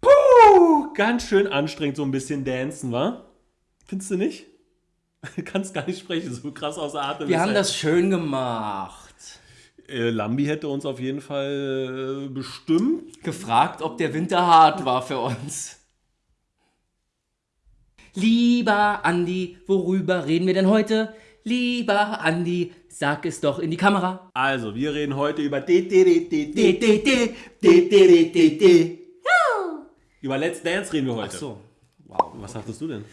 Puh, ganz schön anstrengend, so ein bisschen dancen, wa? Findest du nicht? Du kannst gar nicht sprechen, so krass außer Atem. Wir haben er. das schön gemacht. Äh, Lambi hätte uns auf jeden Fall äh, bestimmt. Gefragt, ob der Winter hart war für uns. Lieber Andi, worüber reden wir denn heute? Lieber Andi, sag es doch in die Kamera. Also, wir reden heute über Über Let's Dance reden wir heute. Ach so. Wow. Was sagtest du denn?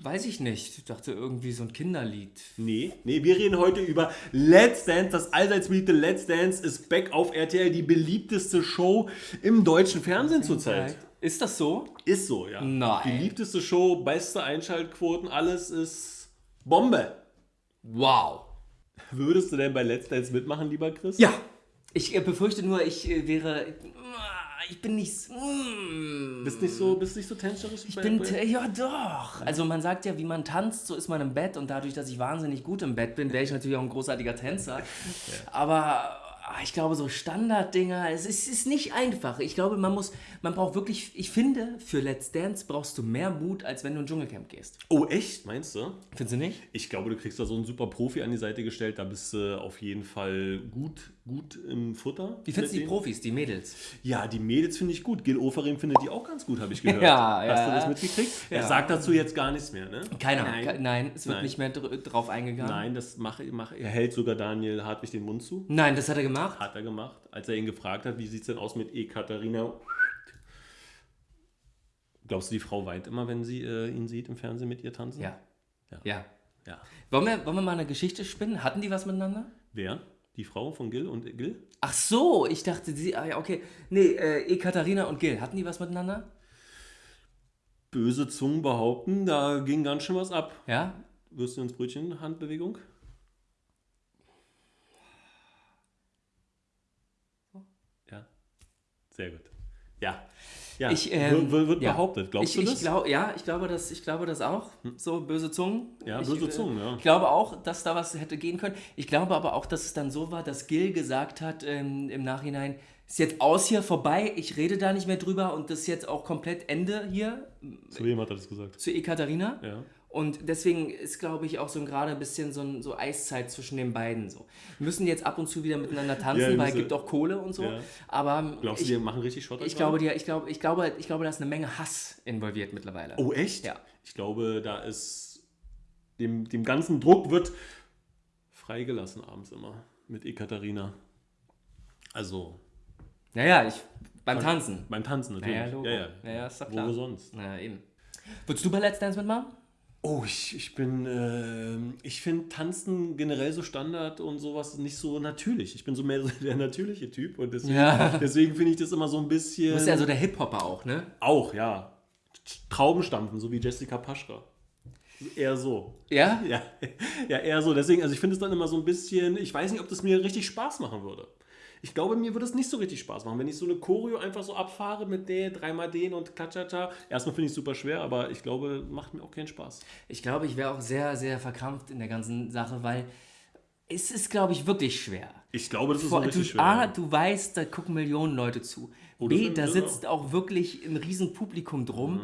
Weiß ich nicht. Ich dachte irgendwie so ein Kinderlied. Nee, nee, wir reden heute über Let's Dance. Das allseits beliebte Let's Dance ist back auf RTL, die beliebteste Show im deutschen Fernsehen zurzeit. Ist das so? Ist so, ja. Nein. Beliebteste Show, beste Einschaltquoten, alles ist Bombe. Wow. Würdest du denn bei Let's Dance mitmachen, lieber Chris? Ja. Ich äh, befürchte nur, ich äh, wäre. Ich bin nicht. so- Mm. Bist nicht so, bist nicht so tänzerisch? Ich bin, ja doch. Also man sagt ja, wie man tanzt, so ist man im Bett und dadurch, dass ich wahnsinnig gut im Bett bin, wäre ich natürlich auch ein großartiger Tänzer. Aber ah, ich glaube, so Standarddinger, es ist, ist nicht einfach. Ich glaube, man muss, man braucht wirklich, ich finde, für Let's Dance brauchst du mehr Mut, als wenn du in Dschungelcamp gehst. Oh, echt? Meinst du? Findest du nicht? Ich glaube, du kriegst da so einen super Profi an die Seite gestellt. Da bist du auf jeden Fall gut, gut im Futter. Wie findest du die. Profis, die Mädels? Ja, die Mädels finde ich gut. Gil Oferim findet die auch ganz gut, habe ich gehört. Ja, Hast ja. du das mitgekriegt? Er Ja. sagt dazu jetzt gar nichts mehr, ne? Keiner. Nein. Nein, es wird Nein. nicht mehr dr drauf eingegangen. Nein, das mache mach, er hält sogar Daniel Hartwig den Mund zu. Nein, das hat er gemacht. Hat er gemacht, als er ihn gefragt hat, wie sieht es denn aus mit Ekaterina? Glaubst du, die Frau weint immer, wenn sie äh, ihn sieht im Fernsehen mit ihr tanzen? Ja. Ja. Ja. ja. Wollen wir, wollen wir mal eine Geschichte spinnen? Hatten die was miteinander? Wer? Die Frau von Gil und Gil? Ach so, ich dachte, sie, ah ja, okay. Nee, äh, Ekaterina und Gil, hatten die was miteinander? Böse Zungen behaupten, da ging ganz schön was ab. Ja? Wirst du ins Brötchen Handbewegung? Ja. Sehr gut. Ja. Ja. Ich, ähm, wird, wird, ja. behauptet. Glaubst ich, du das? Ich glaub, ja, ich glaube, das, ich glaube das auch. So böse Zungen. Ja, ich, böse äh, Zungen, ja. Ich glaube auch, dass da was hätte gehen können. Ich glaube aber auch, dass es dann so war, dass Gil gesagt hat ähm, im Nachhinein, ist jetzt aus hier vorbei, ich rede da nicht mehr drüber und das ist jetzt auch komplett Ende hier Zu wem hat er das gesagt? zu Ekaterina. Ja. Und deswegen ist, glaube ich, auch so gerade ein bisschen so, ein, so Eiszeit zwischen den beiden. So. Wir müssen jetzt ab und zu wieder miteinander Ja, tanzen, wir weil es gibt auch Kohle und so. Ja. Aber Glaubst ich, du, die machen richtig Schotter? ich, glaube, die, ich, glaube, ich, glaube, ich glaube, da ist eine Menge Hass involviert mittlerweile. Oh, echt? Ja. Ich glaube, da ist. Dem, dem ganzen Druck wird freigelassen abends immer mit Ekaterina. Also Naja, ich, beim Tanzen. beim Tanzen natürlich. Naja, Logo. ja, ja. Naja, ist doch Wo klar. sonst? Naja, eben. Würdest du bei Let's Dance mitmachen? Oh, ich, ich bin, ähm, ich finde Tanzen generell so Standard und sowas nicht so natürlich. Ich bin so mehr so der natürliche Typ und deswegen, Ja. deswegen finde ich das immer so ein bisschen. Du bist ja so der Hip-Hopper auch, ne? auch, ja. Traubenstampfen, so wie Jessica Paschka. Eher so. Ja? Ja, ja, eher so. Deswegen, also ich finde es dann immer so ein bisschen, ich weiß nicht, ob das mir richtig Spaß machen würde. Ich glaube, mir würde es nicht so richtig Spaß machen, wenn ich so eine Choreo einfach so abfahre mit der, dreimal den und Klatschata. Erstmal finde ich es super schwer, aber ich glaube, macht mir auch keinen Spaß. Ich glaube, ich wäre auch sehr, sehr verkrampft in der ganzen Sache, weil es ist, glaube ich, wirklich schwer. Ich glaube, das ist Vor, richtig du, schwer. A, du weißt, da gucken Millionen Leute zu. das B, da sitzt auch wirklich ein riesen Publikum drum.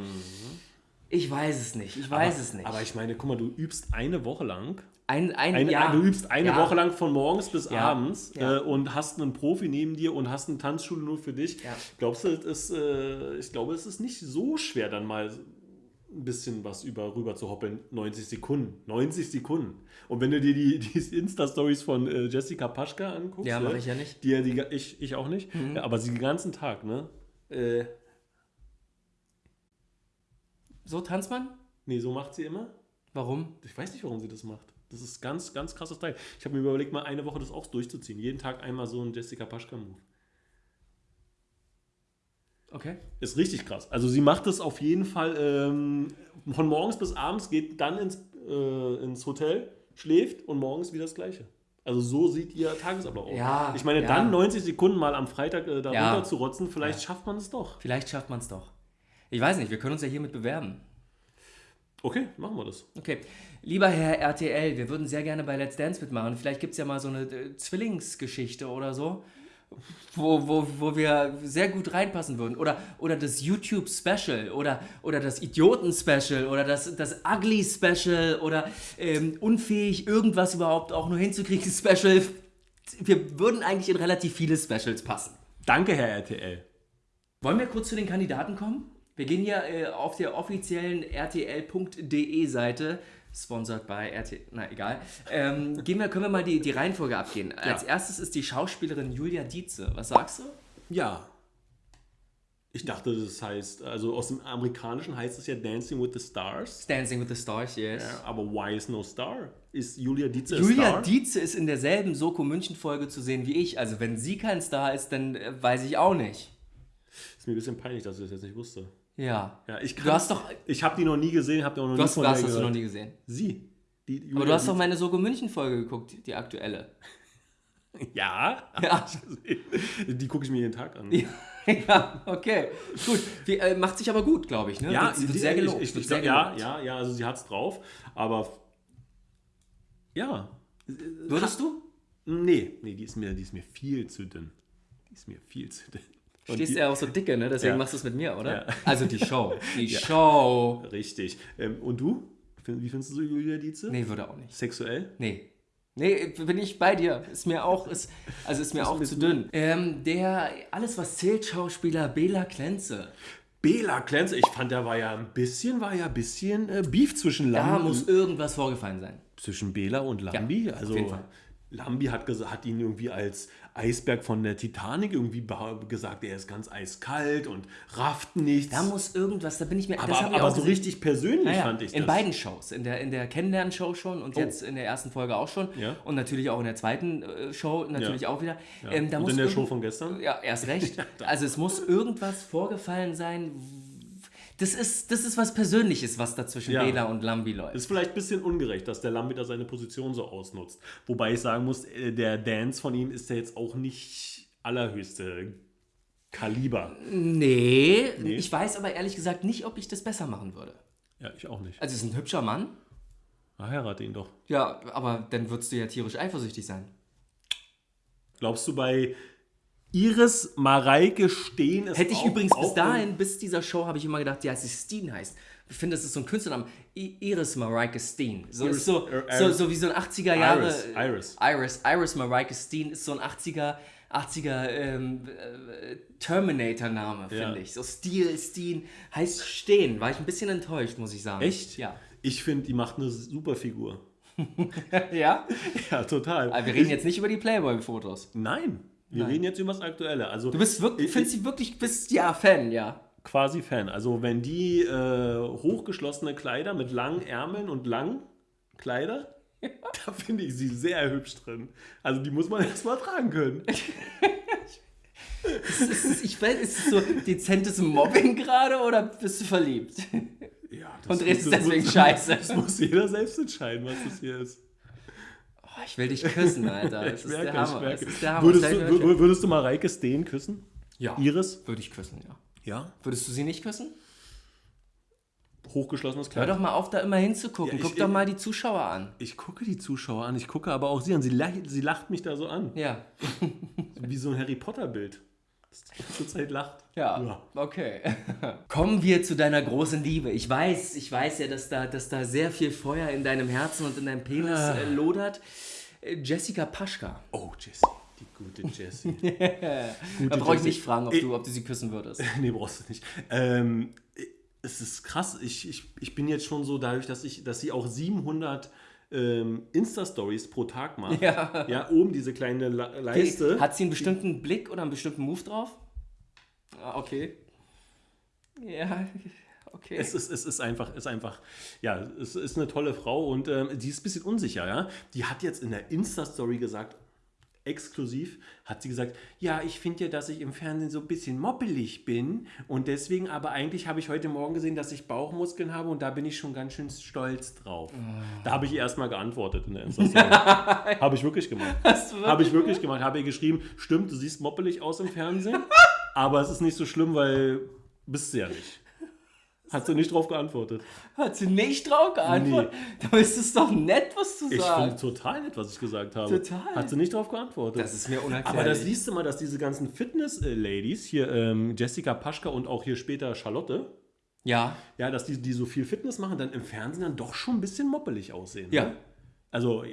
Ich weiß es nicht. Ich weiß es nicht. Mhm. Aber ich meine, guck mal, du übst eine Woche lang. ein, ein, Eine, ja, Du übst eine ja. Woche lang von morgens bis Ja, abends. Äh, und hast einen Profi neben dir und hast eine Tanzschule nur für dich. Glaubst du, ist, äh, ich glaube, es ist nicht so schwer, dann mal ein bisschen was über rüber zu hoppeln. 90 Sekunden. 90 Sekunden. Und wenn du dir die, die Insta-Stories von äh, Jessica Paschka anguckst, Ja, mach ne, ich ja nicht. Mhm. Die, ja die, ich, ich auch nicht. Ja, aber sie den ganzen Tag, ne? So tanzt man? nee, so macht sie immer. Warum? Ich weiß nicht, warum sie das macht. Das ist ganz, ganz krasses Teil. Ich habe mir überlegt, mal eine Woche das auch durchzuziehen. Jeden Tag einmal so ein Jessica Paschka-Move. Okay. Ist richtig krass. Also sie macht es auf jeden Fall ähm, von morgens bis abends, geht dann ins, äh, ins Hotel, schläft und morgens wieder das Gleiche. Also so sieht ihr Tagesablauf aus. Ja, ich meine, ja. dann 90 Sekunden mal am Freitag äh, da Ja. runter zu rotzen, vielleicht Ja. schafft man es doch. Vielleicht schafft man es doch. Ich weiß nicht, wir können uns ja hiermit bewerben. Okay, machen wir das. Okay. Lieber Herr RTL, wir würden sehr gerne bei Let's Dance mitmachen. Vielleicht gibt es ja mal so eine äh, Zwillingsgeschichte oder so, wo, wo, wo wir sehr gut reinpassen würden. Oder, oder das YouTube-Special oder, oder das Idioten-Special oder das, das Ugly-Special oder ähm, unfähig, irgendwas überhaupt auch nur hinzukriegen, Special. Wir würden eigentlich in relativ viele Specials passen. Danke, Herr RTL. Wollen wir kurz zu den Kandidaten kommen? Wir gehen ja äh, auf der offiziellen rtl.de Seite, sponsored by RTL, na egal, ähm, gehen wir, können wir mal die, die Reihenfolge abgehen. Als erstes ist die Schauspielerin Julia Dietze. Was sagst du? Ja. Ich dachte, das heißt, also aus dem Amerikanischen heißt es ja Dancing with the Stars. Dancing with the Stars, yes. Ja, aber why is no star? Ist Julia Dietze Julia Star? Dietze ist in derselben Soko München Folge zu sehen wie ich. Also wenn sie kein Star ist, dann äh, weiß ich auch nicht. Ist mir ein bisschen peinlich, dass ich das jetzt nicht wusste. Ja. Ja, ich Du hast doch, Ich habe die noch nie gesehen, habe die auch noch du nie hast, von hast du noch nie gesehen. Sie. Die Aber du hast doch meine Soko München Folge geguckt, die, die aktuelle. Ja. Ja. Die gucke ich mir jeden Tag an. ja, okay. Gut. Wie, äh, macht sich aber gut, glaube ich. Ne? Ja, wird, wird die- sehr gelobt. Ich, ich, ich, ja, gelobt. ja, ja, also sie hat's drauf, aber ja. Würdest du? Nee, nee, die ist mir, die ist mir viel zu dünn. Die ist mir viel zu dünn. Stehst ja auch so dicke, ne? Deswegen Ja. machst du es mit mir, oder? Ja. Also die Show. Die Show. Richtig. Ähm, und du? Wie findest du Julia Dietze? Nee, würde auch nicht. Sexuell? Nee. Nee, bin ich bei dir. Ist mir auch, ist, also ist mir Ist auch zu dünn. Ähm, der Alles was zählt Schauspieler Bela Klenze. Bela Klenze, ich fand, da war ja ein bisschen, war ja ein bisschen äh, Beef zwischen Da Lambi, muss irgendwas vorgefallen sein. zwischen Bela und Lambi. Ja, also. Lambi hat, hat ihn irgendwie als Eisberg von der Titanic irgendwie gesagt, er ist ganz eiskalt und rafft nichts. Da muss irgendwas, da bin ich mir. aber aber auch so richtig persönlich Naja, fand ich in das. beiden Shows. In der, in der Kennenlernen-Show schon und jetzt in der ersten Folge auch schon. Ja. Und natürlich auch in der zweiten äh, Show natürlich Ja. auch wieder. Ähm, da und muss in der Show von gestern? Ja, erst recht. also es muss irgendwas vorgefallen sein. Das ist, das ist was Persönliches, was da zwischen Ja. Bela und Lambi läuft. Ist vielleicht ein bisschen ungerecht, dass der Lambi da seine Position so ausnutzt. Wobei ich sagen muss, äh, der Dance von ihm ist ja jetzt auch nicht allerhöchste Kaliber. Nee, Nee. ich weiß aber ehrlich gesagt nicht, ob ich das besser machen würde. Ja, ich auch nicht. Also es ist ein hübscher Mann. Na, heirate ihn doch. Ja, aber dann würdest du ja tierisch eifersüchtig sein. Glaubst du bei Iris Mareike Steen ist Hätte ich auch, übrigens bis auch dahin, bis dieser Show, habe ich immer gedacht, ja, sie Steen heißt. Ich finde, das ist so ein Künstlername. I Iris Mareike Steen. So, Iris- so, Iris- so, so wie so ein 80er Jahre. Iris, Iris. Iris. Iris Mareike Steen ist so ein 80er, 80er ähm, äh, Terminator-Name, Ja. finde ich. So Steel, Steen, heißt Stehen. War ich ein bisschen enttäuscht, muss ich sagen. Echt? Ja. Ich finde, die macht eine super Figur. ja? Ja, total. Aber wir reden jetzt nicht über die Playboy-Fotos. Nein, wir Nein. reden jetzt über das Aktuelle. Also Du bist wirklich, Ich- findest sie wirklich, bist ja Fan, ja. quasi Fan. Also wenn die äh, hochgeschlossene Kleider mit langen Ärmeln und langen Kleider, da finde ich sie sehr hübsch drin. Also die muss man erstmal tragen können. Ist, ist, ich weiß, ist es so dezentes Mobbing gerade oder bist du verliebt? Ja, das Und redest das deswegen muss, scheiße. Das muss jeder selbst entscheiden, was das hier ist. Ich will dich küssen, Alter. Das Ich ist merke, der Hammer. Das ist der Hammer. Würdest, du, würdest du Mareike Steen küssen? ja, Iris? würde ich küssen, ja. Ja. Würdest du sie nicht küssen? Hochgeschlossenes Hör Kleid. doch mal auf, da immer hinzugucken. Ja, ich- Guck doch mal die Zuschauer an. Ich gucke die Zuschauer an, ich gucke aber auch sie an. Sie lacht, sie lacht mich da so an. Ja. Wie so ein Harry Potter-Bild. Das die ganze Zeit lacht. Ja, okay. Kommen wir zu deiner großen Liebe. Ich weiß, ich weiß ja, dass da, dass da sehr viel Feuer in deinem Herzen und in deinem Penis Ah. äh, lodert. Jessica Paschka. Oh, Jessie. Die gute Jessie. Da brauche ich nicht fragen, ob du, ob du sie küssen würdest. nee, brauchst du nicht. Ähm, es ist krass. Ich, ich, ich bin jetzt schon so dadurch, dass, ich, dass sie auch 700 ähm, Insta-Stories pro Tag macht. Ja. Ja, oben diese kleine Leiste. Hat sie einen bestimmten Blick oder einen bestimmten Move drauf? Ah, okay. Ja, okay. Es ist, es ist einfach, ist einfach, ja, es ist eine tolle Frau und ähm, die ist ein bisschen unsicher, ja. Die hat jetzt in der Insta-Story gesagt, exklusiv, hat sie gesagt, ja, ich finde ja, dass ich im Fernsehen so ein bisschen moppelig bin und deswegen, aber eigentlich habe ich heute Morgen gesehen, dass ich Bauchmuskeln habe und da bin ich schon ganz schön stolz drauf. Da habe ich ihr erstmal geantwortet in der Insta-Story. habe ich wirklich gemacht. Habe ich wirklich gemacht. Habe ihr geschrieben, stimmt, du siehst moppelig aus im Fernsehen, aber es ist nicht so schlimm, weil bist du ja nicht. Hat sie nicht drauf geantwortet. Hat sie nicht drauf geantwortet? Da ist es doch nett, was du Ich finde total nett, was ich gesagt habe. Total. Hat sie nicht drauf geantwortet. Das ist mir unerklärlich. Aber das siehst du mal, dass diese ganzen Fitness-Ladies, hier ähm, Jessica Paschka und auch hier später Charlotte, Ja, ja, dass die, die so viel Fitness machen, dann im Fernsehen dann doch schon ein bisschen moppelig aussehen. Ja. Ne? Also,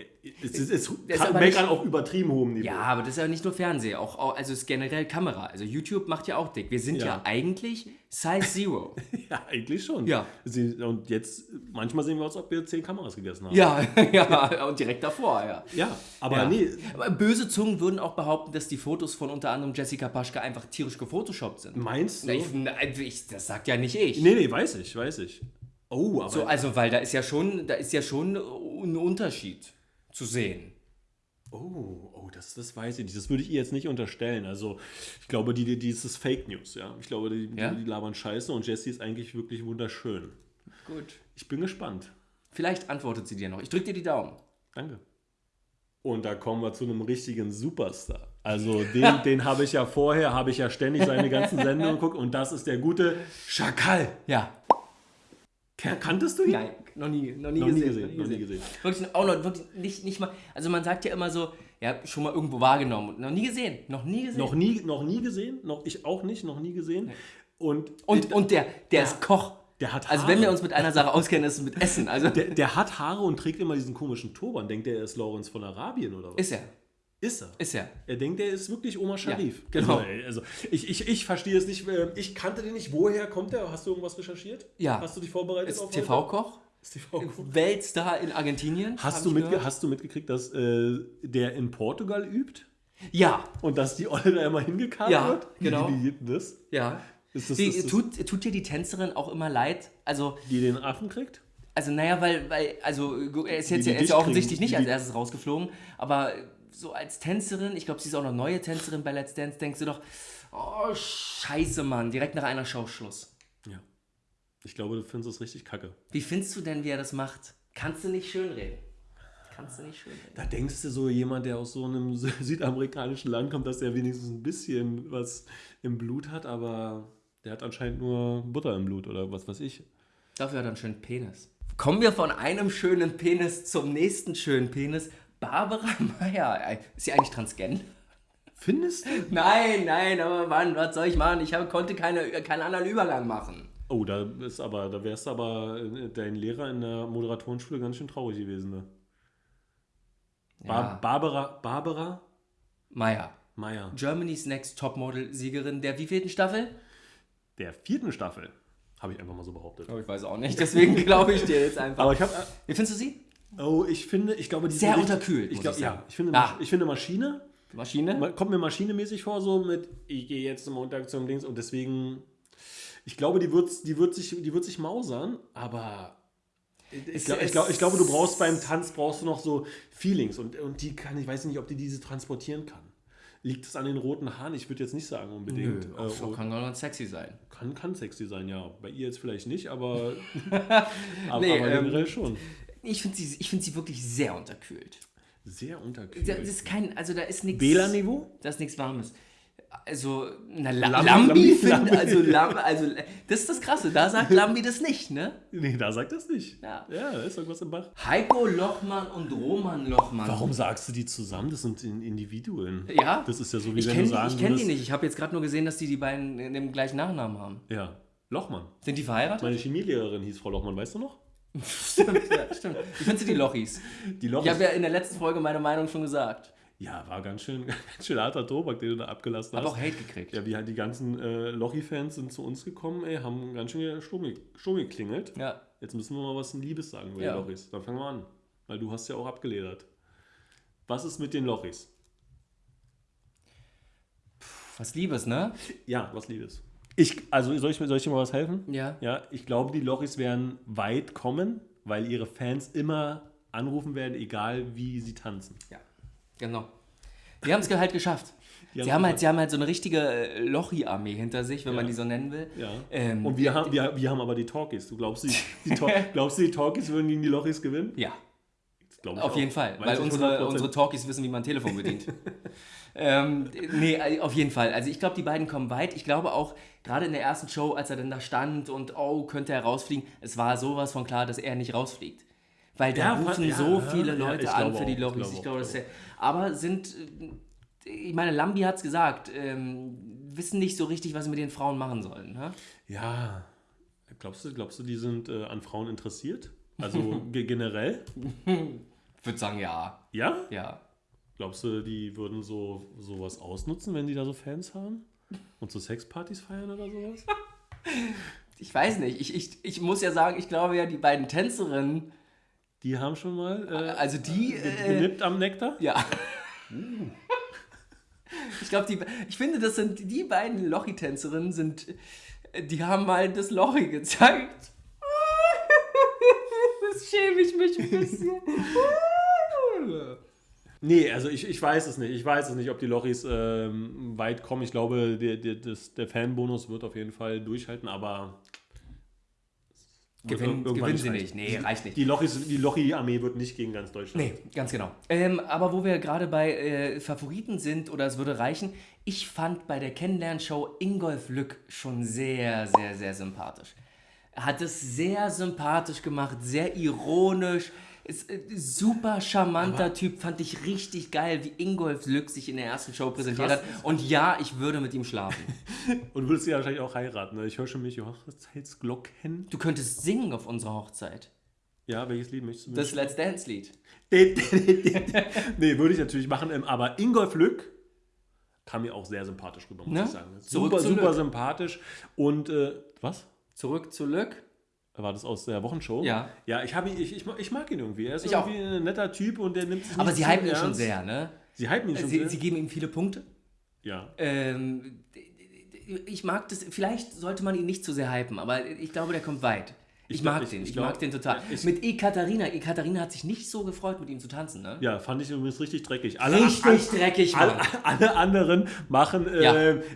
es ist, es kann meckern nicht- auf übertrieben hohem Niveau. Ja, aber das ist ja nicht nur Fernsehen, auch, auch also es ist generell Kamera. Also YouTube macht ja auch dick. Wir sind ja, Ja. eigentlich Size Zero. Ja, eigentlich schon. Ja. Sie, und jetzt, manchmal sehen wir aus, ob wir zehn Kameras gegessen haben. ja, ja, und direkt davor, ja. Ja, aber ja. nee, Aber böse Zungen würden auch behaupten, dass die Fotos von unter anderem Jessica Paschke einfach tierisch gefotoshoppt sind. meinst du? Ich, ich, das sagt ja nicht ich. nee, nee, weiß ich, weiß ich. Oh, aber So, also, weil da ist ja schon, da ist ja schon ein Unterschied zu sehen. Oh, oh, das, das weiß ich nicht. Das würde ich ihr jetzt nicht unterstellen. Also, ich glaube, die, die, die ist das Fake News, ja. Ich glaube, die, Ja? die, labern Scheiße und Jessie ist eigentlich wirklich wunderschön. Gut. Ich bin gespannt. Vielleicht antwortet sie dir noch. Ich drück dir die Daumen. Danke. Und da kommen wir zu einem richtigen Superstar. Also den, den habe ich ja vorher, habe ich ja ständig seine ganzen Sendungen geguckt und das ist der gute Schakal. Ja. Kan- Kanntest du ihn? Nein, noch nie, noch nie Noch nie gesehen. gesehen, noch nie gesehen. Wirklich, auch noch, wirklich nicht, nicht mal, also man sagt ja immer so, ja, schon mal irgendwo wahrgenommen noch nie gesehen, noch nie gesehen. Noch nie, noch nie gesehen, noch ich auch nicht, noch nie gesehen. Und, und, und der, der ist Koch. der hat Also Haare. wenn wir uns mit einer Sache auskennen, ist es mit Essen. Also der, der hat Haare und trägt immer diesen komischen Turban. Denkt er, er ist Lawrence von Arabien oder was? ist er, Ist er. ist er. Er denkt, er ist wirklich Omar Sharif. genau. Also, ey, also ich, ich, ich verstehe es nicht. äh, Ich kannte den nicht. Woher kommt der? Hast du irgendwas recherchiert? Ja. Hast du dich vorbereitet Ist TV-Koch? Ist TV Weltstar in Argentinien. Hast du, mitge hast du mitgekriegt, dass äh, der in Portugal übt? Ja, Und dass die Olle da immer hingekarrt Ja, wird? Wie- genau. Wie denn das? ja. Ist das, Die, ist das tut, tut dir die Tänzerin auch immer leid? Also, die den Affen kriegt? also naja, weil, weil, also er ist jetzt ja, er ist ja offensichtlich kriegen, nicht die als erstes rausgeflogen, aber so als Tänzerin, ich glaube, sie ist auch noch neue Tänzerin bei Let's Dance, denkst du doch, oh scheiße, Mann, direkt nach einer Show Schluss. Ja. Ich glaube, du findest es richtig kacke. Wie findest du denn, wie er das macht? Kannst du nicht schönreden. Kannst du nicht schönreden. Da denkst du so, jemand, der aus so einem sü- südamerikanischen Land kommt, dass er wenigstens ein bisschen was im Blut hat, aber der hat anscheinend nur Butter im Blut oder was weiß ich. Dafür hat er einen schönen Penis. Kommen wir von einem schönen Penis zum nächsten schönen Penis. Barbara Meyer. Äh, Ist sie eigentlich transgender? Findest du? Nein, nein, aber Mann, was soll ich machen? Ich hab, konnte keine, keinen anderen Übergang machen. Oh, da ist aber, da wärst du aber äh, dein Lehrer in der Moderatorenschule ganz schön traurig gewesen. Ne? Bar Ja. Barbara, Barbara Meyer. Meyer, Germany's Next Topmodel-Siegerin der wievielten Staffel? der vierten Staffel, habe ich einfach mal so behauptet. Oh, ich weiß auch nicht, deswegen glaube ich dir jetzt einfach. Aber ich habe, Wie findest du sie? Oh, ich finde, ich glaube, die Sehr sind unterkühlt, Ich glaube, ich ja, ich finde, Ah. ich finde Maschine Maschine? Ma- kommt mir maschinemäßig vor, so mit, ich gehe jetzt zum Montag zum Dings und deswegen, ich glaube, die wird, die wird, sich, die wird sich mausern, aber ich, Es- glaub, glaub, glaube, du brauchst beim Tanz brauchst du noch so Feelings und, und die kann, ich weiß nicht, ob die diese transportieren kann. Liegt es an den roten Haaren? Ich würde jetzt nicht sagen unbedingt. Nö, Äh, auch so oh, kann ganz sexy sein. kann, kann sexy sein, ja. Bei ihr jetzt vielleicht nicht, aber, aber, Nee, aber ähm, generell schon. Ich finde sie, ich find sie wirklich sehr unterkühlt. Sehr unterkühlt. Das ist kein, also da ist nichts. Bela-Niveau? Da ist nichts Warmes. Also, na, La Lambi- Lambi, Lambi- find, Lambi. also, Lam, also, das ist das Krasse, da sagt Lambi das nicht, ne? Nee, da sagt das nicht. Ja. ja, da ist irgendwas im Bach. Heiko Lochmann und Roman Lochmann. Warum sagst du die zusammen? Das sind In- Individuen. Ja. Das ist ja so, wie Ich wenn kenne du sagen ich kenn die nicht. Ich habe jetzt gerade nur gesehen, dass die die beiden in dem gleichen Nachnamen haben. Ja, Lochmann. Sind die verheiratet? Meine Chemielehrerin hieß Frau Lochmann, weißt du noch? Stimmt, ja, stimmt. Wie findest du die Lochis? Die Loch Ich habe ja in der letzten Folge meine Meinung schon gesagt. ja, war ganz schön, ganz schön harter Tobak, den du da abgelassen hast. auch Hate gekriegt. ja, wie halt die ganzen äh, Lochi-Fans sind zu uns gekommen, ey, haben ganz schön Sturm, ge- Sturm geklingelt. Ja. Jetzt müssen wir mal was Liebes sagen über Ja. die Lochis. Dann fangen wir an. Weil du hast ja auch abgeledert. Was ist mit den Lochis? Was Liebes, ne? Ja, was Liebes. Ich, also soll ich, soll ich dir mal was helfen? Ja. Ja, ich glaube, die Lochis werden weit kommen, weil ihre Fans immer anrufen werden, egal wie sie tanzen. Ja. Genau. Die haben es halt geschafft. Die Sie haben, halt, sie haben halt so eine richtige äh, Lochi-Armee hinter sich, wenn man Ja. die so nennen will. Ja. Ähm, Und wir haben, wir, wir haben aber die Talkies. Du glaubst, die, die, glaubst du, die Talkies würden gegen die Lochis gewinnen? Ja. Glaub ich Auf auch. jeden Fall, weil unsere, 100%. unsere Talkies wissen, wie man ein Telefon bedient. ähm, nee, auf jeden Fall. Also ich glaube, die beiden kommen weit. Ich glaube auch, gerade in der ersten Show, als er dann da stand und oh, könnte er rausfliegen, es war sowas von klar, dass er nicht rausfliegt. Weil da Ja, rufen ja, so ja, viele ja, Leute ich an glaube für die ich Lobbys. glaube Ich glaube, ich ja, aber sind, ich meine, Lambi hat es gesagt, ähm, wissen nicht so richtig, was sie mit den Frauen machen sollen. Ne? Ja, glaubst du, glaubst du, die sind äh, an Frauen interessiert? Also ge- generell? Ich würde sagen, ja. Ja? Ja. Glaubst du, die würden so sowas ausnutzen, wenn die da so Fans haben? Und so Sexpartys feiern oder sowas? Ich weiß nicht. Ich, ich, ich muss ja sagen, ich glaube ja, die beiden Tänzerinnen, Die haben schon mal äh, also die. ge- Äh, genippt am Nektar? ja. Ich glaube, die, ich finde, das sind die beiden Lochi-Tänzerinnen sind, die haben mal das Lochi gezeigt. Schäme ich mich ein bisschen. Nee, also ich, ich weiß es nicht. Ich weiß es nicht, ob die Lochis ähm, weit kommen. Ich glaube, der, der, das, der Fanbonus wird auf jeden Fall durchhalten, aber. Gewinnen, gewinnen sie nicht. Nee, reicht nicht. Die Lochis, die Lochi-Armee wird nicht gegen ganz Deutschland. Nee, ganz genau. Ähm, aber wo wir gerade bei äh, Favoriten sind, oder es würde reichen, ich fand bei der Kennenlernshow Ingolf Lück schon sehr, sehr, sehr sympathisch. Hat es sehr sympathisch gemacht, sehr ironisch. Ist, äh, super charmanter Typ, fand ich richtig geil, wie Ingolf Lück sich in der ersten Show präsentiert krass, hat. Und ja, ich würde mit ihm schlafen. Und würdest du ja wahrscheinlich auch heiraten. Ne? Ich höre schon mich Hochzeitsglocken. Du könntest singen auf unserer Hochzeit. Ja, welches Lied möchtest du Das Let's Dance-Lied. nee, würde ich natürlich machen. ähm, Aber Ingolf Lück kam mir auch sehr sympathisch rüber, muss Ne? ich sagen. Super, super sympathisch. Und, äh, was? Zurück zu Lück. War das aus der Wochenshow? Ja. Ja, ich, ihn, ich, ich, mag- ich mag ihn irgendwie. Er ist Ich auch. irgendwie ein netter Typ und der nimmt sich Aber sie hypen ihn schon sehr, ne? Sie hypen ihn schon Sie, sehr. sie geben ihm viele Punkte. ja. Ähm, ich mag das, vielleicht sollte man ihn nicht zu sehr hypen, aber ich glaube, der kommt weit. Ich, mag den, ich, glaub- mag den total. ich- mit Ekaterina, Ekaterina hat sich nicht so gefreut, mit ihm zu tanzen, ne? ja, fand ich übrigens richtig dreckig. Alle, Richtig dreckig, alle, alle anderen machen äh,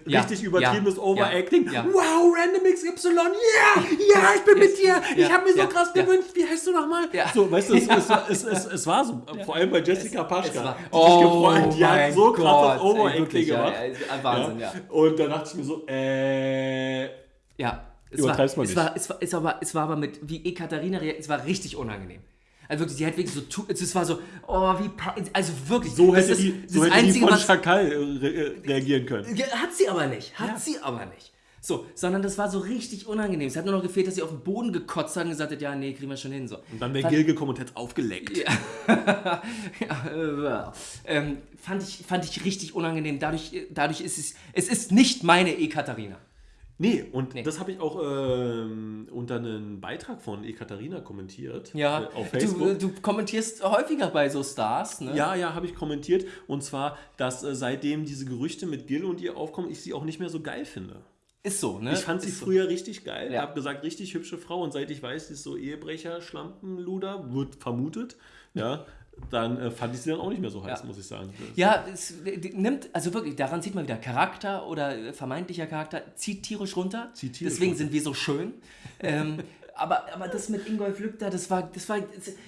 Ja. Richtig übertriebenes Ja. Overacting. Wow, Random XY, ja, ja, ich bin mit dir. Ich habe mir so krass gewünscht. Wie heißt du nochmal? So, weißt du, es, es, es, es, war so. Vor allem bei Jessica Paschka. war- die sich Oh gefreut, die hat so krasses Gott, ey, Overacting wirklich, gemacht. Wahnsinn, ja. Und da dachte ich mir so, äh, Ja. Es Übertreib's war, mal es nicht. war, es war, es war, aber, es war aber mit, wie Ekaterina reagiert, es war richtig unangenehm. Also wirklich, sie hat wirklich so, es war so, oh, wie, also wirklich. so das hätte ist die, das so hätte die Einzige, von was, Schakal äh, re äh, reagieren können. Ja, Hat sie aber nicht. Hat Ja. sie aber nicht. So, sondern das war so richtig unangenehm. Es hat nur noch gefehlt, dass sie auf den Boden gekotzt hat und gesagt hat, ja, nee, kriegen wir schon hin. So. Und dann wäre Gil gekommen und hätte aufgeleckt. ja, äh, ähm, fand, ich, fand ich richtig unangenehm. Dadurch, dadurch ist es, es ist nicht meine Ekaterina. Nee, und Nee. das habe ich auch ähm, unter einen Beitrag von Ekaterina kommentiert. Ja, äh, auf du, Facebook. du kommentierst häufiger bei so Stars, ne? ja, ja, habe ich kommentiert. Und zwar, dass äh, seitdem diese Gerüchte mit Gil und ihr aufkommen, ich sie auch nicht mehr so geil finde. Ist so, ne? Ich fand sie Ist so. früher richtig geil. Ja. Habe gesagt, richtig hübsche Frau. Und seit ich weiß, sie ist so Ehebrecher, Schlampenluder, wird vermutet. Ja, dann äh, fand ich sie dann auch nicht mehr so heiß, Ja. muss ich sagen. Das- Ja, es nimmt, also wirklich, daran sieht man wieder, Charakter oder äh, vermeintlicher Charakter zieht tierisch runter. Zieht tierisch Deswegen runter. sind wir so schön. ähm, aber, aber das mit Ingolf da, das war, das war,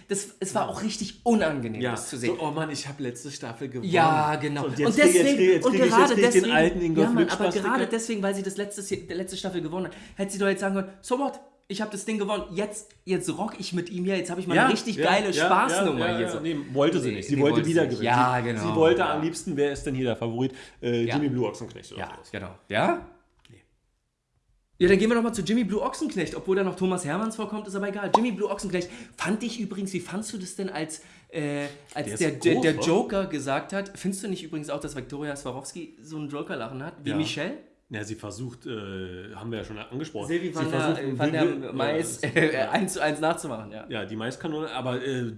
das, es war auch richtig unangenehm, Ja, das zu sehen. So, oh Mann, ich habe letzte Staffel gewonnen. Ja, genau. Und jetzt, krieg- jetzt, krieg- jetzt und krieg gerade jetzt krieg ich deswegen, den alten Ingolf ja, Mann, aber gerade deswegen, weil sie das letzte, die letzte Staffel gewonnen hat, hätte sie doch jetzt sagen können, so what, ich habe das Ding gewonnen, jetzt, jetzt rock ich mit ihm hier, jetzt habe ich mal eine richtig geile Spaßnummer hier. So. Nee, wollte sie Nee, nicht. Sie nee, wollte wollte wieder sie gewinnen. Ja, sie, genau, Sie wollte ja. am liebsten, wer ist denn hier der Favorit? Äh, Ja. Jimmy Blue Ochsenknecht oder Ja, sowas. genau. Ja? Ja, dann gehen wir nochmal zu Jimmy Blue Ochsenknecht. Obwohl da noch Thomas Hermanns vorkommt, ist aber egal. Jimmy Blue Ochsenknecht fand ich übrigens, wie fandst du das denn, als, äh, als Der der, groß, der? Joker gesagt hat, findest du nicht übrigens auch, dass Viktoria Swarovski so einen Joker-Lachen hat, wie Ja. Michelle? Ja, sie versucht, äh, haben wir ja schon angesprochen. Silvi sie van der, versucht, van der Will- Mais äh, eins zu eins nachzumachen, ja. ja, die Maiskanone, aber äh,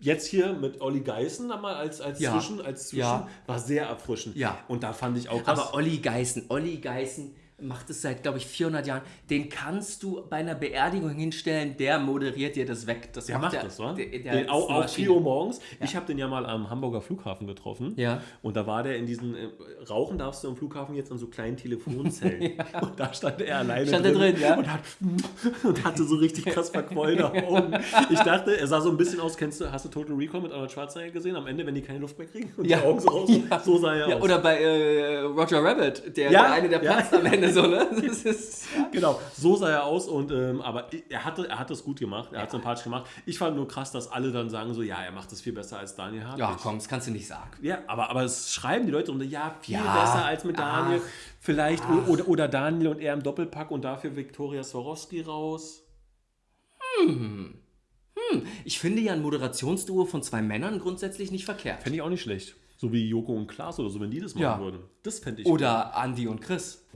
jetzt hier mit Olli Geißen mal als, als Ja. Zwischen, als Zwischen Ja. war sehr erfrischend. Ja. Und da fand ich auch krass. Aber Olli Geißen, Olli Geißen macht es seit, glaube ich, 400 Jahren. Den kannst du bei einer Beerdigung hinstellen, der moderiert dir das weg. Das Der macht der, das, wa? Der, der den, auch auch Maschine. 4 Uhr morgens. Ich habe den ja mal am Hamburger Flughafen getroffen. Ja. Und da war der in diesen, äh, rauchen darfst du am Flughafen jetzt an so kleinen Telefonzellen. Und da stand er alleine Stand er drin, ja? Und, hat, und hatte so richtig krass verquollene Augen. Ich dachte, er sah so ein bisschen aus, kennst du, hast du Total Recall mit Arnold Schwarzenegger gesehen? Am Ende, wenn die keine Luft mehr kriegen und Ja. die Augen so raus, Ja. so sah er Ja, aus. oder bei äh, Roger Rabbit, der, Ja, der eine, der ja. platzt am Ende so, ne? Ist, Genau, so sah er aus und ähm, aber er hatte, er hat das gut gemacht, er hat sympathisch gemacht. Ich fand nur krass, dass alle dann sagen so, ja, er macht das viel besser als Daniel Hartwig. ja, komm, das kannst du nicht sagen. Ja, aber, aber es schreiben die Leute unter, ja, viel Ja, besser als mit Daniel. ach, Vielleicht o- oder, oder Daniel und er im Doppelpack und dafür Viktoria Swarovski raus. Ich finde ja ein Moderationsduo von zwei Männern grundsätzlich nicht verkehrt. Fände ich auch nicht schlecht. So wie Joko und Klaas oder so, wenn die das machen Ja. würden. Das fände ich. Oder Andy und Chris.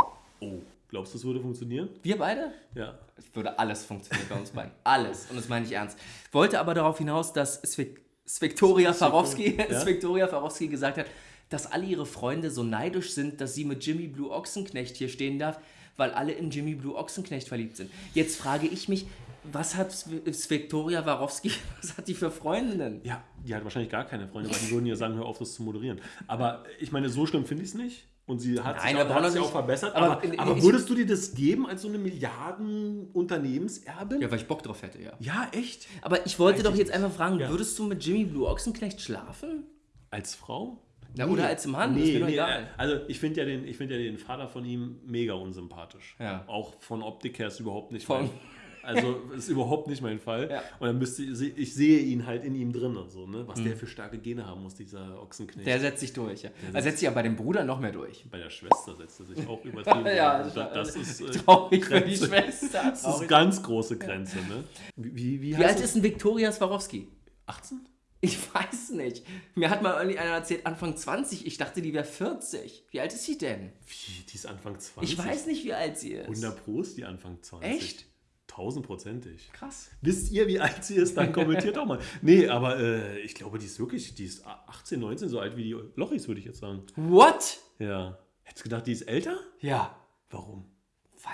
Oh, glaubst du, das würde funktionieren? Wir beide? Ja. Es würde alles funktionieren bei uns beiden. Alles. Und das meine ich ernst. Wollte aber darauf hinaus, dass Svik Sviktoria Farowski, Ja? Farowski gesagt hat, dass alle ihre Freunde so neidisch sind, dass sie mit Jimmy Blue Ochsenknecht hier stehen darf, weil alle in Jimmy Blue Ochsenknecht verliebt sind. Jetzt frage ich mich, was hat Sviktoria Warowski, was hat die für Freundinnen? Ja, die hat wahrscheinlich gar keine Freunde, weil die würden ja sagen, hör auf, das zu moderieren. Aber ich meine, so schlimm finde ich es nicht. Und sie hat Nein, sich, auch, hat sich auch verbessert. aber Aber, in- aber, ich- würdest du dir das geben als so eine Milliarden-Unternehmenserbin? Ja, weil ich Bock drauf hätte, ja. ja, echt? Aber ich wollte Weiß doch ich jetzt nicht. einfach fragen, Ja. würdest du mit Jimmy Blue Ochsenknecht schlafen? Als Frau? Ja, oder als Mann, mir doch egal. Also ich finde ja, den- ich find ja den Vater von ihm mega unsympathisch. Ja. Auch von Optik her ist überhaupt nicht Von- Also ist überhaupt nicht mein Fall. Ja. Und dann müsste ich, ich sehe ihn halt in ihm drin. So, ne? Was der für starke Gene haben muss, dieser Ochsenknecht. Mhm. Der setzt sich durch, ja. Er setzt sich ja bei dem Bruder noch mehr durch. Bei der Schwester setzt er sich auch übertrieben. Ja, das, das ist, äh, traurig für die Grenze. Schwester. Das ist ganz große Grenze. Ne? Wie, wie, wie, alt ist denn Viktoria Swarovski? 18? Ich weiß nicht. Mir hat mal irgendwie einer erzählt, Anfang 20. Ich dachte, die wäre 40. Wie alt ist sie denn? Wie, die ist Anfang 20? Ich weiß nicht, wie alt sie ist. 100 Pro ist die Anfang 20. Echt? Tausendprozentig. Krass. Wisst ihr, wie alt sie ist? Dann kommentiert doch mal. Nee, aber äh, ich glaube, die ist wirklich, die ist 18, 19, so alt wie die Lochis, würde ich jetzt sagen. What? Ja. Hättest du gedacht, die ist älter? Ja, Warum?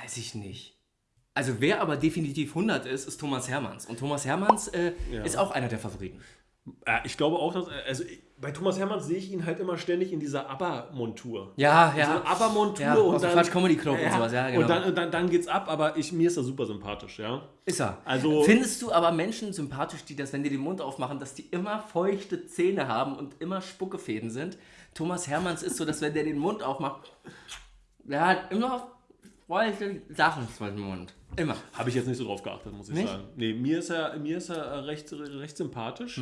weiß ich nicht. Also wer aber definitiv 100 ist, ist Thomas Hermanns. Und Thomas Hermanns äh, Ja. ist auch einer der Favoriten. Ja, ich glaube auch, dass, also ich, bei Thomas Hermanns sehe ich ihn halt immer ständig in dieser ABBA-Montur. Ja, So eine ABBA-Montur Ja, und dann... Quatsch Comedy Club und sowas, ja, genau. Und dann, und dann, dann geht's ab, aber ich, mir ist er super sympathisch, ja. Ist er. Also- Findest du aber Menschen sympathisch, die das, wenn die den Mund aufmachen, dass die immer feuchte Zähne haben und immer Spuckefäden sind? Thomas Hermanns ist so, dass wenn der den Mund aufmacht, der hat immer feuchte Sachen dem Mund. Immer. Habe ich jetzt nicht so drauf geachtet, muss ich Nicht? sagen. Nee, mir ist er, mir ist er recht, recht sympathisch.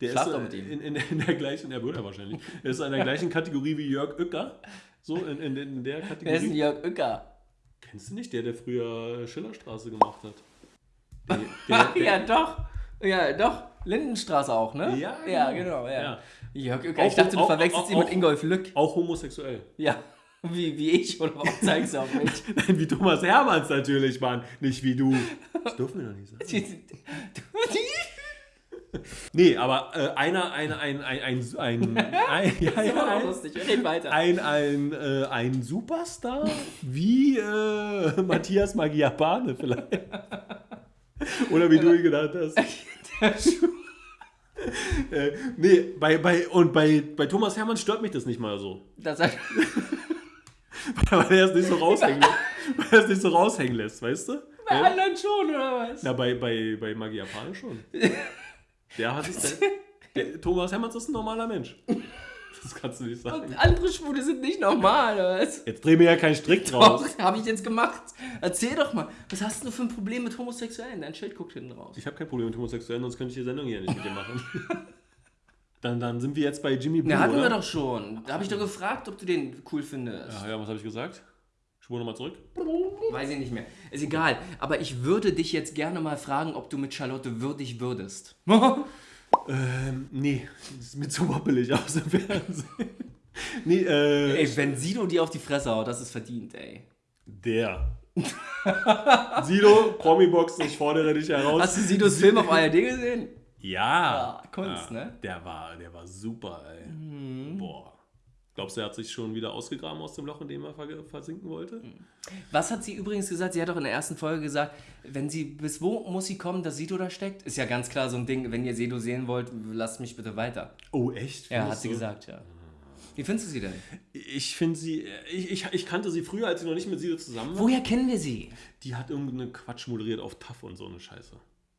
Der Schlaf ist doch äh, mit ihm. In, in, in der gleichen, er würde er wahrscheinlich. Er ist in der gleichen Kategorie wie Jörg Uecker. So, in, in, in der Wer ist denn Kategorie. Jörg Uecker? Kennst du nicht, der, der früher Schillerstraße gemacht hat? Der, der, der, ja, doch. Ja, doch. Lindenstraße auch, ne? Ja, ja genau. genau. Ja. Ja. Jörg Uecker. Auch- Ich dachte, du auch- verwechselst auch- ihn mit auch- Ingolf Lück. Auch homosexuell. Ja. Wie, wie ich, oder warum zeigst du auf mich? Nein, wie Thomas Hermanns natürlich, Mann. Nicht wie du. Das dürfen wir doch nicht sagen. Nee, aber äh, einer, einer, ein, ein, ein, ein, ein, ja, ja, ein, ein, ein, äh, ein Superstar wie äh, Matthias Magiapane vielleicht. Oder wie du ihn genannt hast. äh, nee, bei, bei, und bei, bei Thomas Hermann stört mich das nicht mal so. Das hat, Weil er es nicht so raushängen lässt. Weil er es nicht so raushängen lässt, weißt du? bei Ja? anderen schon, oder was? Na, bei, bei, bei Magiapane schon. Der hat es. Der, Thomas Hermanns ist ein normaler Mensch. Das kannst du nicht sagen. Und andere Schwule sind nicht normal, oder was? Jetzt dreh mir ja keinen Strick draus. Doch, habe ich jetzt gemacht. Erzähl doch mal, was hast du für ein Problem mit Homosexuellen? Dein Schild guckt hinten raus. Ich habe kein Problem mit Homosexuellen, sonst könnte ich die Sendung hier nicht mit dir machen. Dann, dann sind wir jetzt bei Jimmy Blue, Na, hatten oder? wir doch schon. Da habe ich doch gefragt, ob du den cool findest. Ja, ja, was habe ich gesagt? Spur nochmal zurück. Weiß ich nicht mehr. Ist egal. Aber ich würde dich jetzt gerne mal fragen, ob du mit Charlotte würdig würdest. Ähm, nee, das ist mir zu moppelig aus im Fernsehen. Nee, äh, ey, wenn Sido dir auf die Fresse haut, das ist verdient, ey. der. Sido, Promi-Box, ich fordere dich heraus. Hast du Sidos Film auf ARD gesehen? Ja. Ja, Kunst, ne? Der war, der war super, ey. Mhm. Boah. Glaubst du, er hat sich schon wieder ausgegraben aus dem Loch, in dem er versinken wollte? Was hat sie übrigens gesagt? Sie hat doch in der ersten Folge gesagt, wenn sie, bis wo muss sie kommen, dass Sido da steckt? Ist ja ganz klar so ein Ding, wenn ihr Sido sehen wollt, lasst mich bitte weiter. Oh, echt? Ja, hat sie so? gesagt, ja. Wie findest du sie denn? Ich finde sie, ich, ich, ich, kannte sie früher, als sie noch nicht mit Sido zusammen war. Woher kennen wir sie? Die hat irgendeinen Quatsch moderiert auf TAF und so eine Scheiße.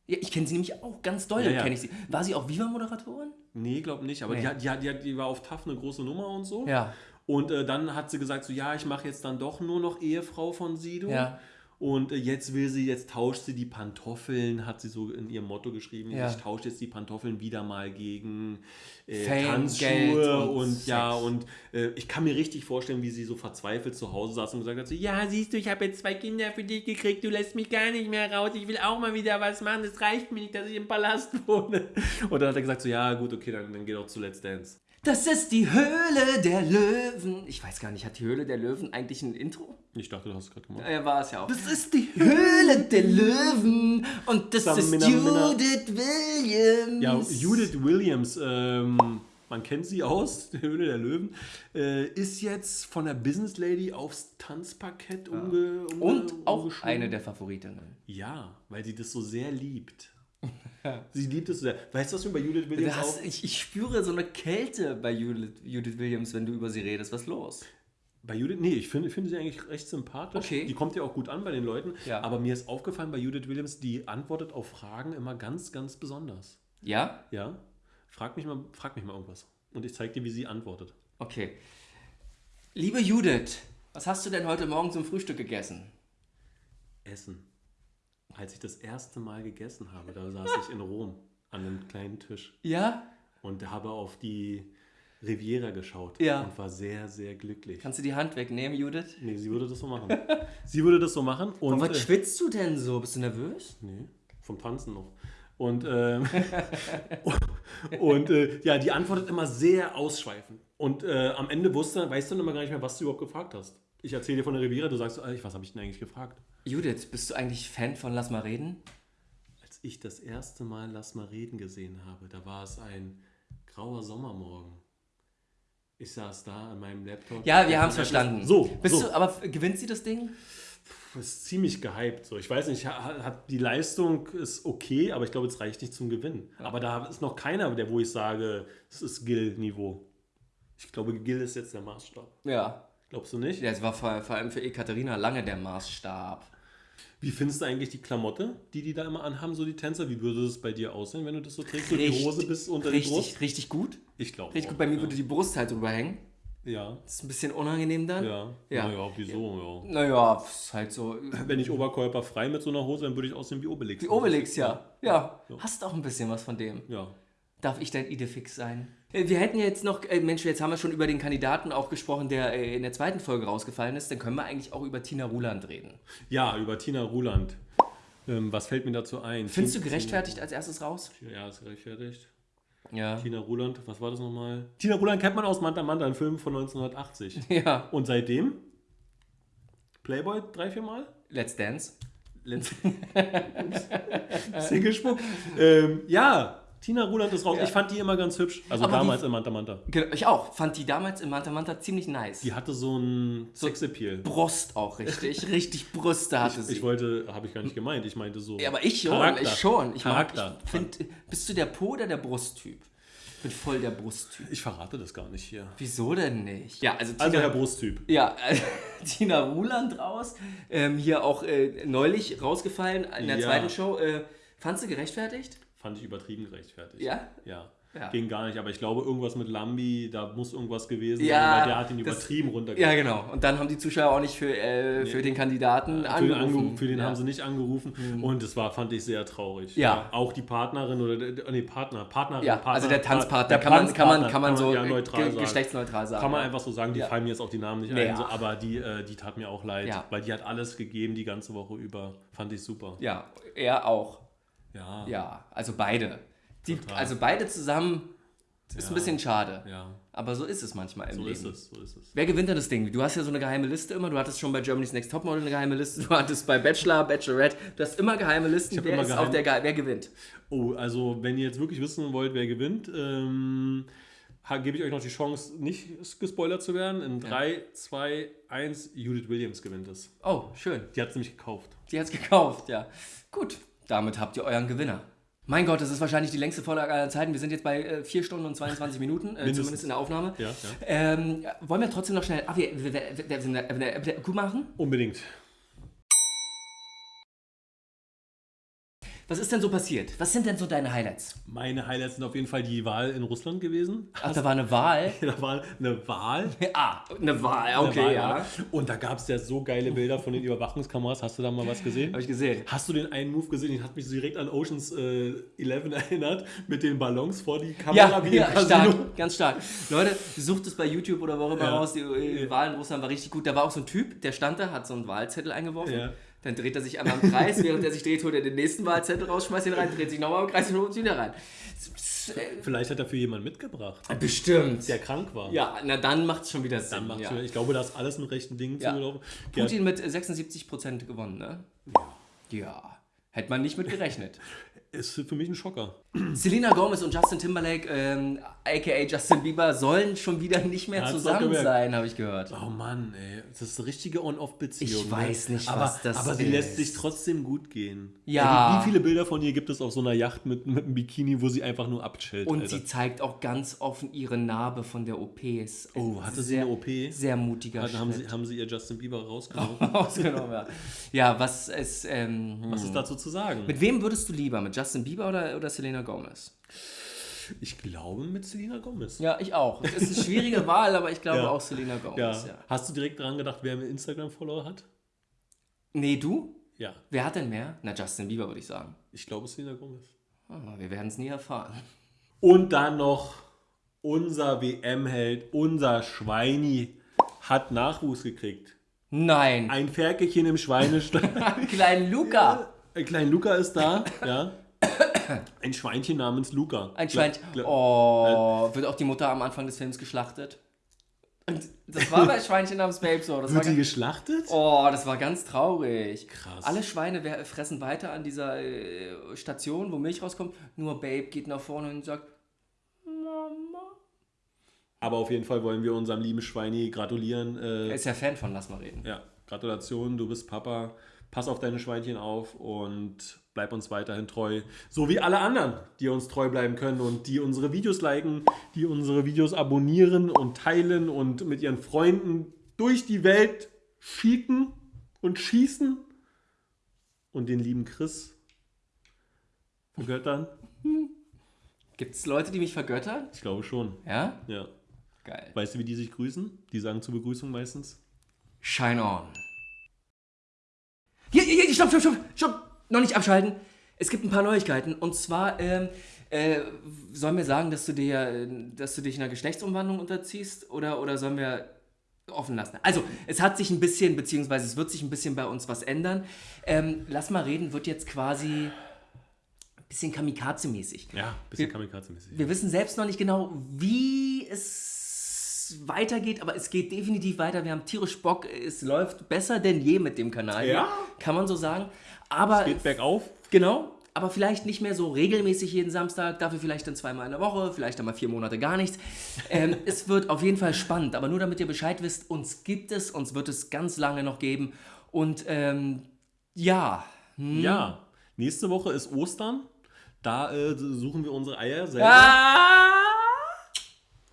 Ja, ich kenne sie nämlich auch ganz doll, ja, ja. kenne ich sie. War sie auch Viva-Moderatorin? Nee, glaube nicht, aber nee. die, die, die, die war auf TAF eine große Nummer und so. Ja. Und äh, dann hat sie gesagt, so ja, ich mache jetzt dann doch nur noch Ehefrau von Sido. Ja. Und äh, jetzt will sie, jetzt tauscht sie die Pantoffeln, hat sie so in ihrem Motto geschrieben. Ja. Ich tausche jetzt die Pantoffeln wieder mal gegen äh, Tanzschuhe und, und ja, und äh, ich kann mir richtig vorstellen, wie sie so verzweifelt zu Hause saß und gesagt hat: so, Ja, siehst du, ich habe jetzt zwei Kinder für dich gekriegt, du lässt mich gar nicht mehr raus, ich will auch mal wieder was machen, es reicht mir nicht, dass ich im Palast wohne. Und dann hat er gesagt: so, Ja, gut, okay, dann, dann geh doch zu Let's Dance. Das ist die Höhle der Löwen. Ich weiß gar nicht, hat die Höhle der Löwen eigentlich ein Intro? Ich dachte, du hast es gerade gemacht. Ja, war es ja auch. Das ist die Höhle der Löwen und das Sam ist Minna, Judith Minna. Williams. Ja, Judith Williams, ähm, man kennt sie aus, die Höhle der Löwen, äh, ist jetzt von der Business Lady aufs Tanzparkett ja. umge, umge, Und auch eine der Favoritinnen. Ja, weil sie das so sehr liebt. Sie liebt es sehr. Weißt du, was mir bei Judith Williams hast, ich, ich, spüre so eine Kälte bei Judith, Judith Williams, wenn du über sie redest. Was ist los? Bei Judith, nee, ich finde find sie eigentlich recht sympathisch. Okay. Die kommt ja auch gut an bei den Leuten. Ja. Aber mir ist aufgefallen bei Judith Williams, die antwortet auf Fragen immer ganz, ganz besonders. Ja? Ja. Frag mich mal, frag mich mal irgendwas. Und ich zeige dir, wie sie antwortet. Okay. Liebe Judith, was hast du denn heute Morgen zum Frühstück gegessen? Essen als ich das erste Mal gegessen habe, da saß ich in Rom an einem kleinen Tisch. Ja? Und habe auf die Riviera geschaut ja. und war sehr, sehr glücklich. Kannst du die Hand wegnehmen, Judith? Nee, sie würde das so machen. sie würde das so machen. Und, Aber was äh, schwitzt du denn so? Bist du nervös? Nee, vom Tanzen noch. Und, ähm, und äh, ja, die antwortet immer sehr ausschweifend. Und äh, am Ende wusste, weißt du dann immer gar nicht mehr, was du überhaupt gefragt hast. Ich erzähle dir von der Riviera, du sagst, was habe ich denn eigentlich gefragt? Judith, bist du eigentlich Fan von Lass mal reden? Als ich das erste Mal Lass mal reden gesehen habe, da war es ein grauer Sommermorgen. Ich saß da an meinem Laptop. Ja, wir haben es verstanden. So, bist so. du, aber gewinnt sie das Ding? Das ist ziemlich gehypt. So. Ich weiß nicht, hat, die Leistung ist okay, aber ich glaube, es reicht nicht zum Gewinn. Ja. Aber da ist noch keiner, der, wo ich sage, es ist Gil-Niveau. Ich glaube, Gil ist jetzt der Maßstab. Ja. Glaubst du nicht? Ja, es war vor, vor allem für Ekaterina lange der Maßstab. Wie findest du eigentlich die Klamotte, die die da immer anhaben, so die Tänzer? Wie würde es bei dir aussehen, wenn du das so trägst? So die Hose bis unter richtig, die Brust? Richtig gut. Ich glaube Richtig auch, gut. Bei mir ja. würde die Brust halt drüber hängen. Ja. Das ist ein bisschen unangenehm dann. Ja. ja. Naja, wieso? Ja. Naja, ist halt so. Wenn ich Oberkörper frei mit so einer Hose, dann würde ich aussehen wie Obelix. Wie Obelix, ja. ja. Ja. Hast auch ein bisschen was von dem. Ja. Darf ich dein Idefix sein? Äh, wir hätten jetzt noch, äh, Mensch, jetzt haben wir schon über den Kandidaten auch gesprochen, der äh, in der zweiten Folge rausgefallen ist. Dann können wir eigentlich auch über Tina Ruland reden. Ja, über Tina Ruland. Ähm, was fällt mir dazu ein? Findest du gerechtfertigt als erstes raus? Ja, ist gerechtfertigt. Ja. Tina Ruland, was war das nochmal? Tina Ruland kennt man aus Manta Manta, ein Film von 1980. Ja. Und seitdem? Playboy drei, vier Mal? Let's Dance. Let's Singlespuck. ähm, ja, Tina Ruland ist raus. Ja. Ich fand die immer ganz hübsch. Also Aber damals die, im Manta Manta. Ich auch. Fand die damals im Manta Manta ziemlich nice. Die hatte so ein so Sexappeal. Brust auch richtig. richtig Brüste hatte ich, sie. Ich wollte, habe ich gar nicht gemeint. Ich meinte so. Ja, aber ich schon. Charakter. Ich schon. Ich Charakter. Mag, ich find, bist du der Po oder der Brusttyp? Ich bin voll der Brusttyp. Ich verrate das gar nicht hier. Wieso denn nicht? Ja, also, Tina, also Herr Brusttyp. Ja, Tina Ruland raus. Ähm, hier auch äh, neulich rausgefallen in der ja. zweiten Show. Äh, fandst du gerechtfertigt? Fand ich übertrieben gerechtfertigt. Ja? Ja. Ja. Ging gar nicht, aber ich glaube, irgendwas mit Lambi, da muss irgendwas gewesen ja, sein, weil der hat ihn übertrieben runtergebracht. Ja, genau. Und dann haben die Zuschauer auch nicht für, äh, für den Kandidaten für angerufen. Den für den ja. haben sie nicht angerufen. Mhm. Und das war, fand ich sehr traurig. Ja. Auch die Partnerin oder, nee, Partner, Partnerin, ja, Partner, Also der Tanzpartner, der kann, man, kann, man, kann man so ja, neutral ge geschlechtsneutral sagen. Kann man einfach so sagen, die fallen mir jetzt auch die Namen nicht nee, ein, so, aber die, äh, die tat mir auch leid, weil die hat alles gegeben die ganze Woche über. Fand ich super. Ja, er auch. Ja. Ja, also beide. Die, also beide zusammen ist ja, ein bisschen schade. Ja. Aber so ist es manchmal im so Leben. Ist es, so ist es. Wer gewinnt denn das Ding? Du hast ja so eine geheime Liste immer. Du hattest schon bei Germany's Next Topmodel eine geheime Liste. Du hattest bei Bachelor, Bachelorette. Du hast immer geheime Listen. Wer ist auf der Ge Wer gewinnt? Oh, also wenn ihr jetzt wirklich wissen wollt, wer gewinnt, ähm, gebe ich euch noch die Chance, nicht gespoilert zu werden. In 3, 2, 1, Judith Williams gewinnt es. Oh, schön. Die hat es nämlich gekauft. Die hat's gekauft, ja. Gut, damit habt ihr euren Gewinner. Mein Gott, das ist wahrscheinlich die längste Vorlage aller Zeiten. Wir sind jetzt bei äh, 4 Stunden und 22 Minuten, äh, zumindest in der Aufnahme. Ja, ja. Ähm, wollen wir trotzdem noch schnell ah, wir, wir, wir, wir, gut machen? Unbedingt. Was ist denn so passiert? Was sind denn so deine Highlights? Meine Highlights sind auf jeden Fall die Wahl in Russland gewesen. Ach, da war eine Wahl. Da war eine Wahl. Ah, eine Wahl, Eine okay, Wahl, ja. Und da gab es ja so geile Bilder von den Überwachungskameras. Hast du da mal was gesehen? Habe ich gesehen. Hast du den einen Move gesehen? Den hat mich direkt an Oceans äh, 11 erinnert, mit den Ballons vor die Kamera. Ja, wie ja stark, ganz stark. Leute, sucht es bei YouTube oder wo auch immer Ja. raus. Die äh, Wahl in Russland war richtig gut. Da war auch so ein Typ, der stand da, hat so einen Wahlzettel eingeworfen. Ja. Dann dreht er sich einmal im Kreis. Während er sich dreht, holt er den nächsten Wahlzettel raus, schmeißt ihn rein, dreht sich nochmal im Kreis und holt ihn wieder rein. Vielleicht hat er für jemanden mitgebracht, Bestimmt. der krank war. Ja, na dann macht es schon wieder Sinn. Dann macht's ja. wieder- Ich glaube, da ist alles mit rechten Dingen Ja. zugelaufen. Ja, Putin mit 76% gewonnen, ne? Ja. Hätte man nicht mit gerechnet. ist für mich ein Schocker. Selena Gomez und Justin Timberlake, ähm, aka Justin Bieber, sollen schon wieder nicht mehr hat's zusammen sein, habe ich gehört. Oh Mann, ey. Das ist eine richtige On-Off-Beziehung. Ich weiß nicht, aber, was das Aber sie ist. lässt sich trotzdem gut gehen. Ja. Ey, Wie, wie viele Bilder von ihr gibt es auf so einer Yacht mit, mit einem Bikini, wo sie einfach nur abchillt? Und Alter? sie zeigt auch ganz offen ihre Narbe von der OP. Ist Oh, hatte sie sehr, eine OP? Sehr mutiger Dann haben Schritt. sie, haben sie ihr Justin Bieber rausgenommen. Rausgenommen, ja. ja, was ist. Ähm, Was ist dazu zu sagen? mit wem würdest du lieber? Mit Justin Bieber oder, oder Selena Gomez? Ich glaube mit Selena Gomez. Ja, ich auch. Es ist eine schwierige Wahl, aber ich glaube Ja. auch Selena Gomez. Ja. Ja. Hast du direkt daran gedacht, wer einen Instagram-Follower hat? Nee, du? Ja, Wer hat denn mehr? Na, Justin Bieber, würde ich sagen. ich glaube Selena Gomez. Ah, wir werden es nie erfahren. Und dann noch unser WM-Held, unser Schweini, hat Nachwuchs gekriegt. Nein. Ein Ferkelchen im Schweinestall. Kleinen Luca. Ein kleiner Luca ist da, ja. Ein Schweinchen namens Luca. Ein Schweinchen. Oh, wird auch die Mutter am Anfang des Films geschlachtet? Und das war bei Schweinchen namens Babe so. Das war Wird die geschlachtet? oh, das war ganz traurig. Krass. Alle Schweine fressen weiter an dieser äh, Station, wo Milch rauskommt. Nur Babe geht nach vorne und sagt, Mama. Aber auf jeden Fall wollen wir unserem lieben Schweini gratulieren. Er Äh, ist ja Fan von Lass mal reden. ja, Gratulation, du bist Papa. Pass auf deine Schweinchen auf und bleib uns weiterhin treu. So wie alle anderen, die uns treu bleiben können und die unsere Videos liken, die unsere Videos abonnieren und teilen und mit ihren Freunden durch die Welt schicken und schießen und den lieben Chris vergöttern. Gibt es Leute, die mich vergöttern? Ich glaube schon. Ja? Ja. Geil. Weißt du, wie die sich grüßen? Die sagen zur Begrüßung meistens. Shine on. Hier, hier, hier, stopp, stopp, stopp, stopp. Noch nicht abschalten. Es gibt ein paar Neuigkeiten. Und zwar, ähm, äh, sollen wir sagen, dass du dir, dass du dich einer Geschlechtsumwandlung unterziehst? Oder, oder sollen wir offen lassen? Also, es hat sich ein bisschen, beziehungsweise es wird sich ein bisschen bei uns was ändern. Ähm, Lass mal reden, wird jetzt quasi ein bisschen Kamikaze-mäßig. Ja, bisschen Wir- Kamikaze-mäßig. Wir wissen selbst noch nicht genau, wie es weitergeht, aber es geht definitiv weiter. Wir haben tierisch Bock. Es läuft besser denn je mit dem Kanal. hier. Ja. Kann man so sagen. Aber Geht bergauf. genau, aber vielleicht nicht mehr so regelmäßig jeden Samstag, dafür vielleicht dann zweimal in der Woche, vielleicht einmal vier Monate gar nichts. Ähm, es wird auf jeden Fall spannend, aber nur damit ihr Bescheid wisst, uns gibt es, uns wird es ganz lange noch geben. Und ähm, ja, hm. Ja, nächste Woche ist Ostern. Da äh, suchen wir unsere Eier selber. Ah!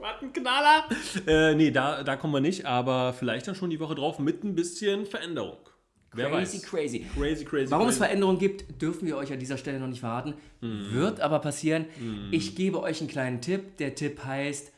Was ein Knaller! Äh, nee, da, da kommen wir nicht, aber vielleicht dann schon die Woche drauf mit ein bisschen Veränderung. Wer Crazy, weiß. crazy. Crazy, crazy. Warum es crazy. Veränderungen gibt, dürfen wir euch an dieser Stelle noch nicht verraten. Mhm. Wird aber passieren. Ich gebe euch einen kleinen Tipp. Der Tipp heißt,